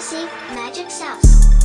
Receive magic sauce.